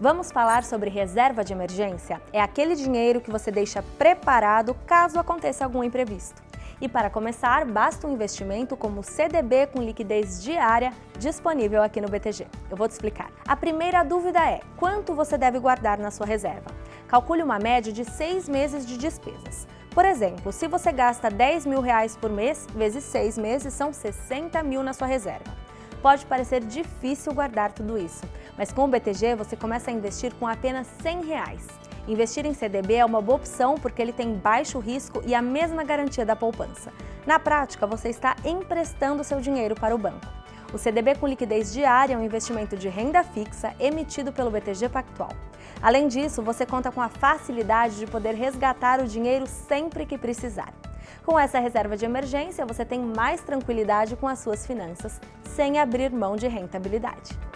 Vamos falar sobre reserva de emergência? É aquele dinheiro que você deixa preparado caso aconteça algum imprevisto. E para começar, basta um investimento como CDB com liquidez diária disponível aqui no BTG. Eu vou te explicar. A primeira dúvida é, quanto você deve guardar na sua reserva? Calcule uma média de seis meses de despesas. Por exemplo, se você gasta 10 mil reais por mês, vezes seis meses, são 60 mil na sua reserva. Pode parecer difícil guardar tudo isso, mas com o BTG você começa a investir com apenas 100 reais. Investir em CDB é uma boa opção porque ele tem baixo risco e a mesma garantia da poupança. Na prática, você está emprestando seu dinheiro para o banco. O CDB com liquidez diária é um investimento de renda fixa emitido pelo BTG Pactual. Além disso, você conta com a facilidade de poder resgatar o dinheiro sempre que precisar. Com essa reserva de emergência, você tem mais tranquilidade com as suas finanças, sem abrir mão de rentabilidade.